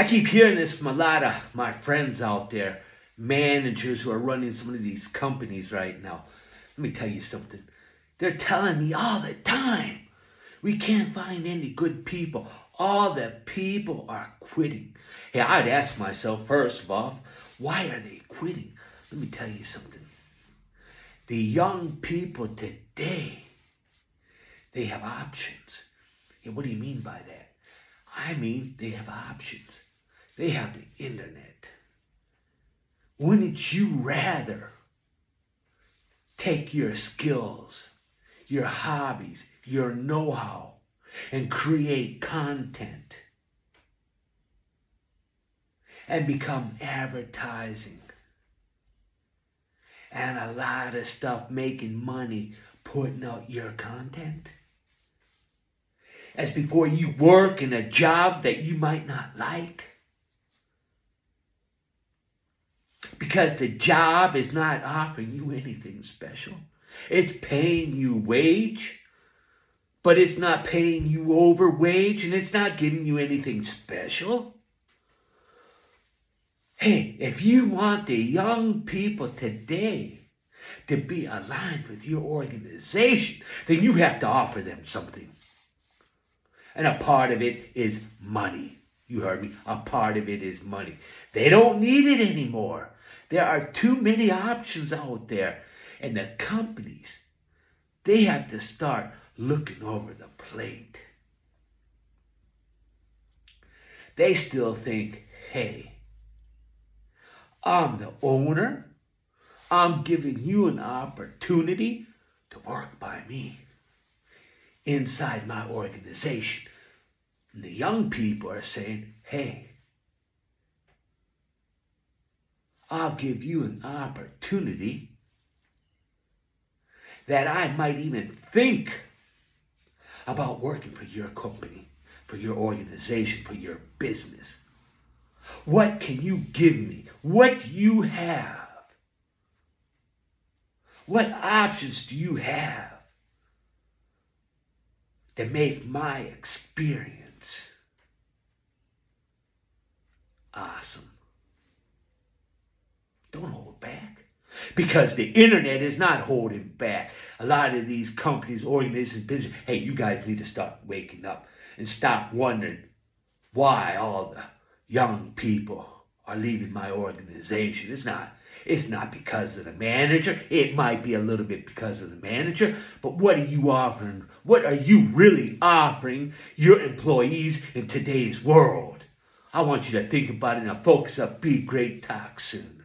I keep hearing this from a lot of my friends out there, managers who are running some of these companies right now. Let me tell you something. They're telling me all the time, we can't find any good people. All the people are quitting. Hey, I'd ask myself first of all, why are they quitting? Let me tell you something. The young people today, they have options. And what do you mean by that? I mean, they have options. They have the internet. Wouldn't you rather take your skills, your hobbies, your know how, and create content and become advertising and a lot of stuff making money putting out your content? as before you work in a job that you might not like. Because the job is not offering you anything special. It's paying you wage, but it's not paying you over wage and it's not giving you anything special. Hey, if you want the young people today to be aligned with your organization, then you have to offer them something. And a part of it is money. You heard me. A part of it is money. They don't need it anymore. There are too many options out there. And the companies, they have to start looking over the plate. They still think, hey, I'm the owner. I'm giving you an opportunity to work by me inside my organization. And the young people are saying, hey, I'll give you an opportunity that I might even think about working for your company, for your organization, for your business. What can you give me? What do you have? What options do you have? to make my experience awesome. Don't hold back. Because the internet is not holding back. A lot of these companies, organizations, business, hey, you guys need to start waking up and stop wondering why all the young people are leaving my organization. It's not it's not because of the manager. It might be a little bit because of the manager, but what are you offering? What are you really offering your employees in today's world? I want you to think about it and focus up. Be great. Soon.